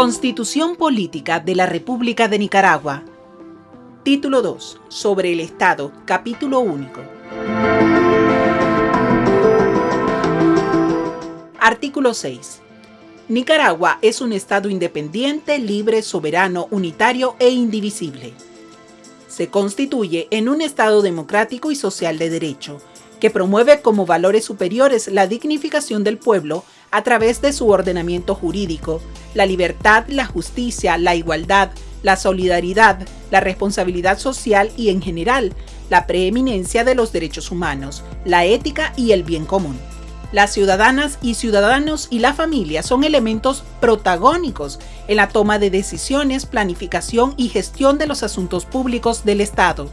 Constitución Política de la República de Nicaragua. Título 2. Sobre el Estado. Capítulo único. Artículo 6. Nicaragua es un Estado independiente, libre, soberano, unitario e indivisible. Se constituye en un Estado democrático y social de derecho, que promueve como valores superiores la dignificación del pueblo a través de su ordenamiento jurídico, la libertad, la justicia, la igualdad, la solidaridad, la responsabilidad social y en general, la preeminencia de los derechos humanos, la ética y el bien común. Las ciudadanas y ciudadanos y la familia son elementos protagónicos en la toma de decisiones, planificación y gestión de los asuntos públicos del Estado.